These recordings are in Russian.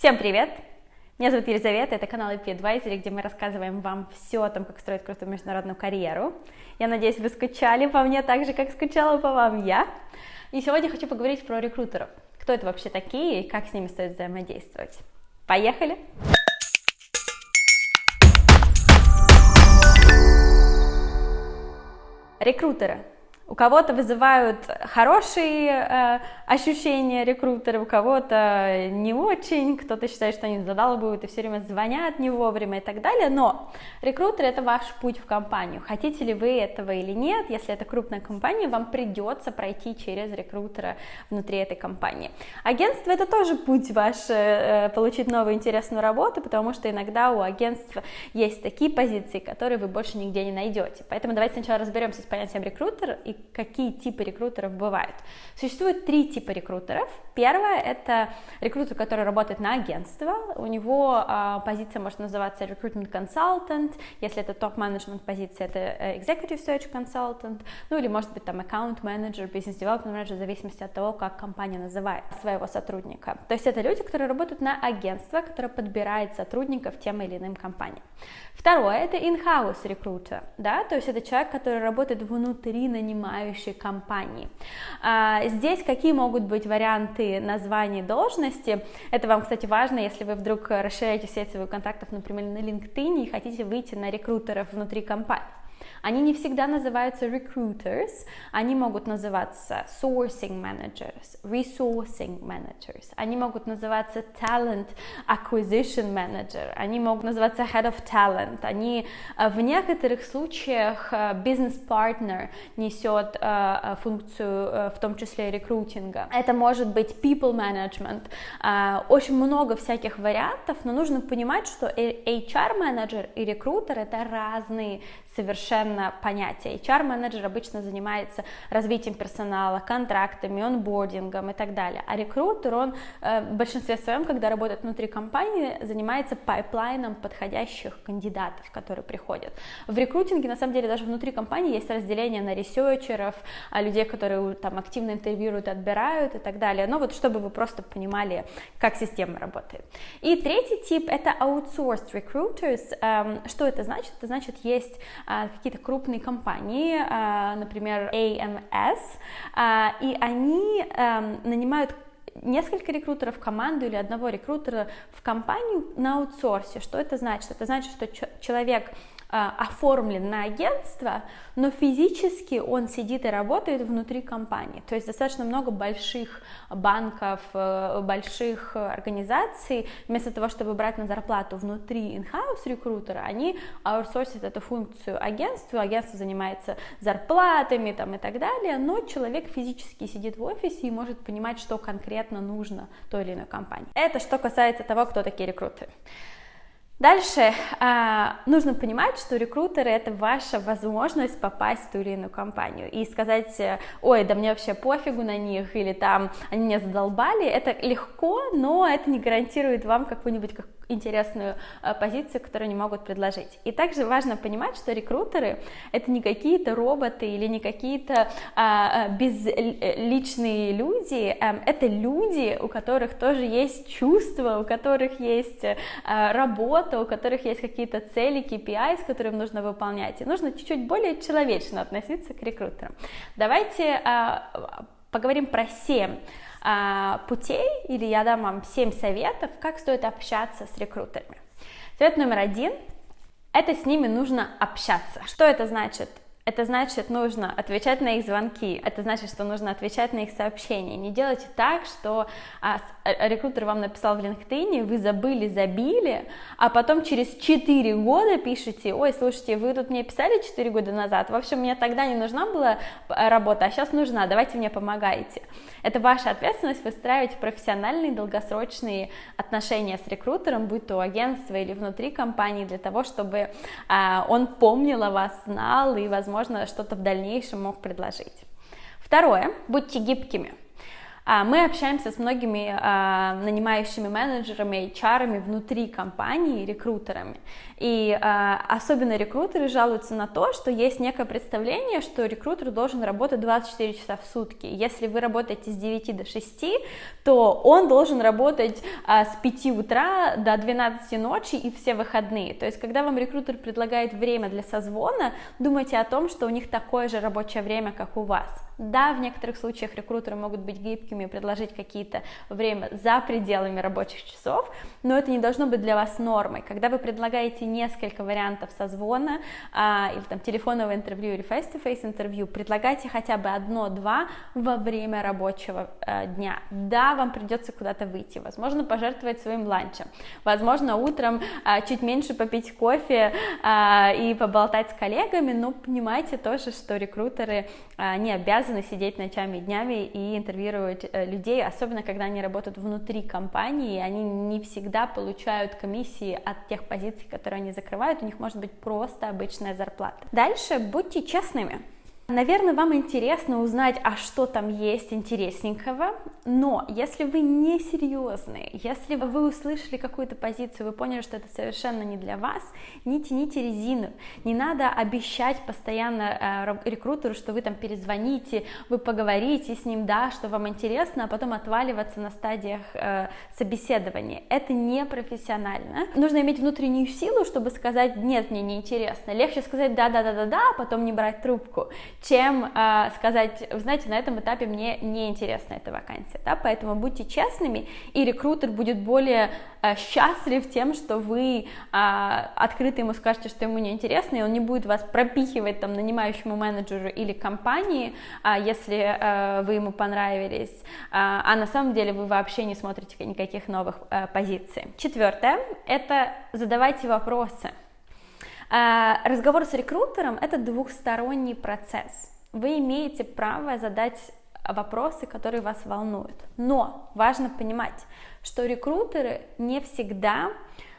Всем привет! Меня зовут Елизавета, это канал IP Advisory, где мы рассказываем вам все о том, как строить крутую международную карьеру. Я надеюсь, вы скучали по мне так же, как скучала по вам я. И сегодня хочу поговорить про рекрутеров. Кто это вообще такие и как с ними стоит взаимодействовать. Поехали! Рекрутеры у кого-то вызывают хорошие э, ощущения рекрутеры, у кого-то не очень, кто-то считает, что они задалбывают и все время звонят не вовремя и так далее, но рекрутер это ваш путь в компанию. Хотите ли вы этого или нет, если это крупная компания, вам придется пройти через рекрутера внутри этой компании. Агентство это тоже путь ваш э, получить новую интересную работу, потому что иногда у агентства есть такие позиции, которые вы больше нигде не найдете. Поэтому давайте сначала разберемся с понятием рекрутер и какие типы рекрутеров бывают. Существует три типа рекрутеров. Первое – это рекрутер, который работает на агентство. У него а, позиция может называться recruitment consultant. Если это топ-менеджмент позиция, это э, executive search consultant. Ну или может быть там account manager, business development manager, в зависимости от того, как компания называет своего сотрудника. То есть это люди, которые работают на агентство, которое подбирает сотрудников тем или иным компаниям. Второе – это in-house рекрутер, да, то есть это человек, который работает внутри нанимающей компании. А, здесь какие могут быть варианты названий должности? Это вам, кстати, важно, если вы вдруг расширяете сеть своих контактов, например, на LinkedIn и хотите выйти на рекрутеров внутри компании. Они не всегда называются recruiters, они могут называться sourcing managers, resourcing managers, они могут называться talent acquisition manager, они могут называться head of talent, они э, в некоторых случаях э, partner несет э, функцию в том числе рекрутинга. Это может быть people management, очень много всяких вариантов, но нужно понимать, что HR менеджер и рекрутер это разные совершенно понятия. HR-менеджер обычно занимается развитием персонала, контрактами, онбордингом и так далее. А рекрутер, он э, в большинстве своем, когда работает внутри компании, занимается пайплайном подходящих кандидатов, которые приходят. В рекрутинге, на самом деле, даже внутри компании есть разделение на ресерчеров, а людей, которые там активно интервьюируют, отбирают и так далее. Но вот чтобы вы просто понимали, как система работает. И третий тип — это outsourced recruiters. Эм, что это значит? Это значит, есть а, какие-то крупные компании, а, например, AMS, а, и они эм, нанимают несколько рекрутеров в команду или одного рекрутера в компанию на аутсорсе. Что это значит? Это значит, что человек оформлен на агентство, но физически он сидит и работает внутри компании. То есть достаточно много больших банков, э, больших организаций, вместо того, чтобы брать на зарплату внутри in-house рекрутера, они аутсорсят эту функцию агентству, агентство занимается зарплатами там, и так далее, но человек физически сидит в офисе и может понимать, что конкретно нужно той или иной компании. Это что касается того, кто такие рекрутеры. Дальше э, нужно понимать, что рекрутеры это ваша возможность попасть в ту или иную компанию и сказать, ой, да мне вообще пофигу на них или там они меня задолбали, это легко, но это не гарантирует вам какую-нибудь интересную э, позицию, которую они могут предложить. И также важно понимать, что рекрутеры это не какие-то роботы или не какие-то а, безличные люди, а, это люди, у которых тоже есть чувства, у которых есть а, работа, у которых есть какие-то цели, KPI, с которыми нужно выполнять. И нужно чуть-чуть более человечно относиться к рекрутерам. Давайте а, поговорим про 7 а, путей, или я дам вам 7 советов, как стоит общаться с рекрутерами. Совет номер один – это с ними нужно общаться. Что это значит? Это значит, нужно отвечать на их звонки, это значит, что нужно отвечать на их сообщения. Не делайте так, что а, а рекрутер вам написал в LinkedIn, вы забыли, забили, а потом через 4 года пишете, ой, слушайте, вы тут мне писали 4 года назад, в общем, мне тогда не нужна была работа, а сейчас нужна, давайте мне помогайте. Это ваша ответственность выстраивать профессиональные долгосрочные отношения с рекрутером, будь то агентство или внутри компании, для того, чтобы а, он помнил о вас, знал и, возможно, что-то в дальнейшем мог предложить. Второе, будьте гибкими. А, мы общаемся с многими а, нанимающими менеджерами, HR внутри компании, рекрутерами. И а, особенно рекрутеры жалуются на то, что есть некое представление, что рекрутер должен работать 24 часа в сутки. Если вы работаете с 9 до 6, то он должен работать с 5 утра до 12 ночи и все выходные. То есть, когда вам рекрутер предлагает время для созвона, думайте о том, что у них такое же рабочее время, как у вас. Да, в некоторых случаях рекрутеры могут быть гибкими предложить какие-то время за пределами рабочих часов, но это не должно быть для вас нормой. Когда вы предлагаете несколько вариантов созвона а, или там телефонного интервью или face-to-face интервью, предлагайте хотя бы одно-два во время рабочего а, дня. Да, вам придется куда-то выйти, возможно, пожертвовать своим ланчем, возможно, утром а, чуть меньше попить кофе а, и поболтать с коллегами, но понимайте тоже, что рекрутеры а, не обязаны обязаны сидеть ночами и днями и интервьюировать э, людей, особенно когда они работают внутри компании, и они не всегда получают комиссии от тех позиций, которые они закрывают, у них может быть просто обычная зарплата. Дальше будьте честными. Наверное, вам интересно узнать, а что там есть интересненького, но если вы не серьезные, если вы услышали какую-то позицию, вы поняли, что это совершенно не для вас, не тяните резину, не надо обещать постоянно э, рекрутеру, что вы там перезвоните, вы поговорите с ним, да, что вам интересно, а потом отваливаться на стадиях э, собеседования. Это не профессионально. Нужно иметь внутреннюю силу, чтобы сказать, нет, мне не интересно. Легче сказать да, да, да, да, да, а потом не брать трубку чем э, сказать, знаете, на этом этапе мне не интересна эта вакансия, да, поэтому будьте честными, и рекрутер будет более э, счастлив тем, что вы э, открыто ему скажете, что ему не интересно, и он не будет вас пропихивать там нанимающему менеджеру или компании, э, если э, вы ему понравились, э, а на самом деле вы вообще не смотрите никаких новых э, позиций. Четвертое, это задавайте вопросы. А, разговор с рекрутером – это двухсторонний процесс. Вы имеете право задать вопросы, которые вас волнуют. Но важно понимать, что рекрутеры не всегда Э,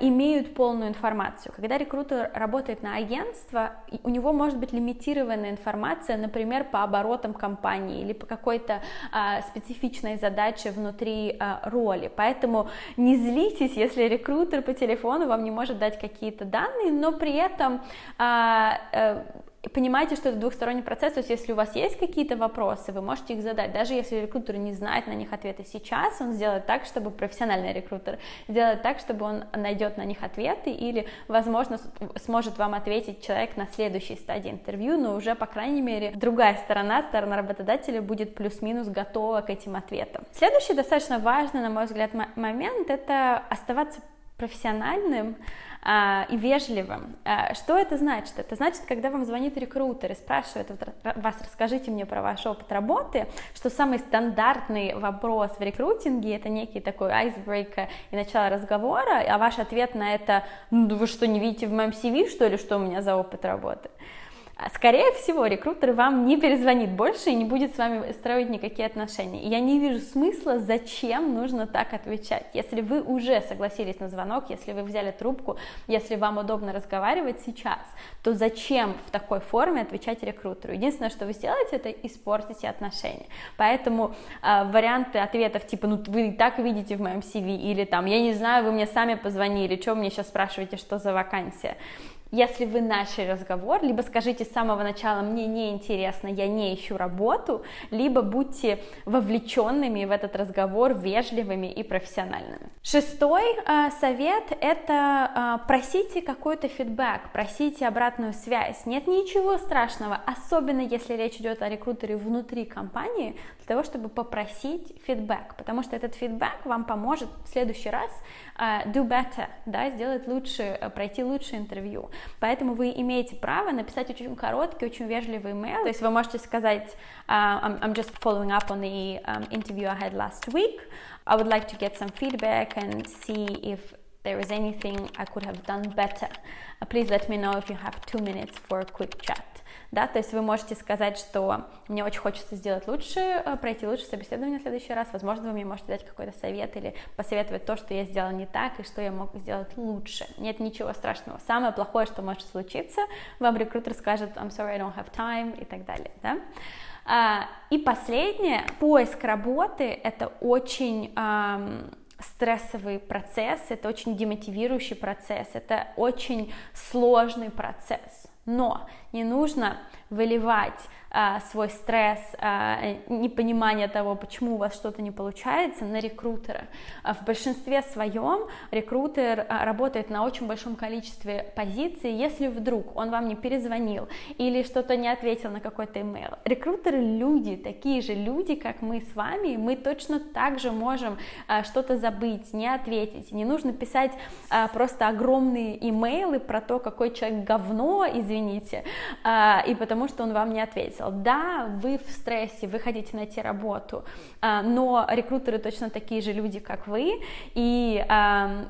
имеют полную информацию. Когда рекрутер работает на агентство, у него может быть лимитированная информация, например, по оборотам компании или по какой-то а, специфичной задаче внутри а, роли. Поэтому не злитесь, если рекрутер по телефону вам не может дать какие-то данные, но при этом а, а, понимаете, что это двухсторонний процесс, то есть если у вас есть какие-то вопросы, вы можете их задать, даже если рекрутер не знает на них ответы сейчас, он сделает так, чтобы профессиональный рекрутер сделает так, чтобы он найдет на них ответы или, возможно, сможет вам ответить человек на следующей стадии интервью, но уже, по крайней мере, другая сторона, сторона работодателя будет плюс-минус готова к этим ответам. Следующий достаточно важный, на мой взгляд, момент — это оставаться профессиональным, а, и вежливым. А, что это значит? Это значит, когда вам звонит рекрутер и спрашивает вас, расскажите мне про ваш опыт работы, что самый стандартный вопрос в рекрутинге это некий такой айсбрейкер и начало разговора, а ваш ответ на это, ну вы что, не видите в моем CV, что ли, что у меня за опыт работы? А, скорее всего, рекрутер вам не перезвонит больше и не будет с вами строить никакие отношения. Я не вижу смысла, зачем нужно так отвечать. Если вы уже согласились на звонок, если вы взяли трубку, если вам удобно разговаривать сейчас, то зачем в такой форме отвечать рекрутеру? Единственное, что вы сделаете, это испортите отношения. Поэтому э, варианты ответов типа, ну вы и так видите в моем CV, или там, я не знаю, вы мне сами позвонили, что вы мне сейчас спрашиваете, что за вакансия? Если вы начали разговор, либо скажите с самого начала «мне не интересно, я не ищу работу», либо будьте вовлеченными в этот разговор, вежливыми и профессиональными. Шестой э, совет – это э, просите какой-то фидбэк, просите обратную связь. Нет ничего страшного, особенно если речь идет о рекрутере внутри компании, для того, чтобы попросить фидбэк, потому что этот фидбэк вам поможет в следующий раз uh, do better, да, сделать лучше, пройти лучше интервью. Поэтому вы имеете право написать очень короткий, очень вежливый email. То есть вы можете сказать, uh, I'm, just following up on the um, interview I had last week. I would like to get some feedback and see if there is anything I could have done better. Uh, please let me know if you have two minutes for a quick chat. Да, то есть вы можете сказать, что мне очень хочется сделать лучше, э, пройти лучше собеседование в следующий раз. Возможно, вы мне можете дать какой-то совет или посоветовать то, что я сделала не так и что я мог сделать лучше. Нет ничего страшного. Самое плохое, что может случиться, вам рекрутер скажет I'm sorry, I don't have time и так далее. Да? А, и последнее, поиск работы — это очень стрессовый процесс, это очень демотивирующий процесс, это очень сложный процесс. Но не нужно выливать свой стресс, а, непонимание того, почему у вас что-то не получается, на рекрутера. А в большинстве своем рекрутер работает на очень большом количестве позиций, если вдруг он вам не перезвонил или что-то не ответил на какой-то email. Рекрутеры люди, такие же люди, как мы с вами, мы точно так же можем что-то забыть, не ответить. Не нужно писать просто огромные имейлы про то, какой человек говно, извините, и потому что он вам не ответил ответил, да, вы в стрессе, вы хотите найти работу, а, но рекрутеры точно такие же люди, как вы, и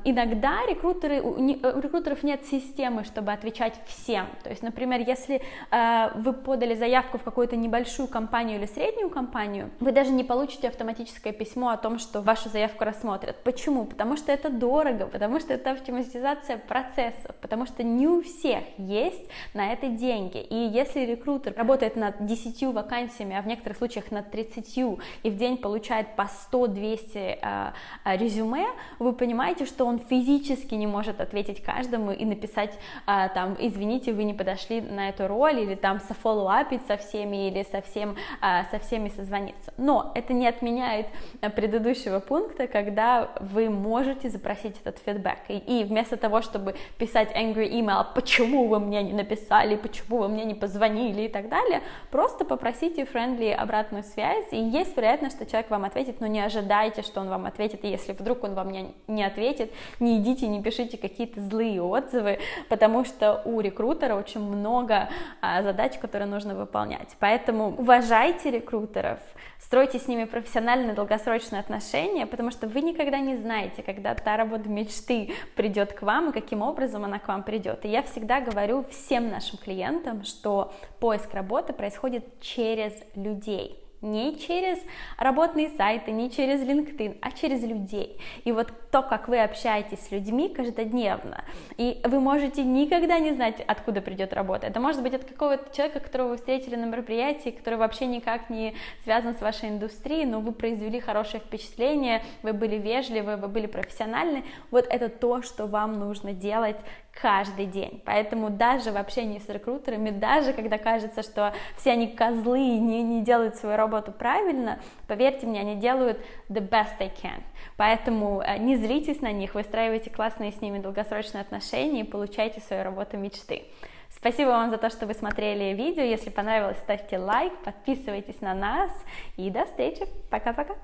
иногда рекрутеры, у рекрутеров нет системы, чтобы отвечать всем, то есть, например, если а, вы подали заявку в какую-то небольшую компанию или среднюю компанию, вы даже не получите автоматическое письмо о том, что вашу заявку рассмотрят. Почему? Потому что это дорого, потому что это автоматизация процессов, потому что не у всех есть на это деньги, и если рекрутер работает над 10 вакансиями, а в некоторых случаях над 30, и в день получает по 100-200 э, э, резюме, вы понимаете, что он физически не может ответить каждому и написать э, там, извините, вы не подошли на эту роль, или там софоллоуапить со всеми, или со, всем, э, со всеми созвониться. Но это не отменяет э, предыдущего пункта, когда вы можете запросить этот фидбэк. И, и вместо того, чтобы писать angry email, почему вы мне не написали, почему вы мне не позвонили и так далее, просто попросите friendly обратную связь, и есть вероятность, что человек вам ответит, но не ожидайте, что он вам ответит, и если вдруг он вам не, не ответит, не идите, не пишите какие-то злые отзывы, потому что у рекрутера очень много а, задач, которые нужно выполнять. Поэтому уважайте рекрутеров, стройте с ними профессиональные долгосрочные отношения, потому что вы никогда не знаете, когда та работа мечты придет к вам и каким образом она к вам придет. И я всегда говорю всем нашим клиентам, что поиск работы происходит через людей не через работные сайты, не через LinkedIn, а через людей. И вот то, как вы общаетесь с людьми каждодневно, и вы можете никогда не знать, откуда придет работа. Это может быть от какого-то человека, которого вы встретили на мероприятии, который вообще никак не связан с вашей индустрией, но вы произвели хорошее впечатление, вы были вежливы, вы были профессиональны. Вот это то, что вам нужно делать каждый день. Поэтому даже в общении с рекрутерами, даже когда кажется, что все они козлы и не, не делают свою работу правильно, поверьте мне, они делают the best they can. Поэтому э, не злитесь на них, выстраивайте классные с ними долгосрочные отношения и получайте свою работу мечты. Спасибо вам за то, что вы смотрели видео. Если понравилось, ставьте лайк, подписывайтесь на нас и до встречи. Пока-пока.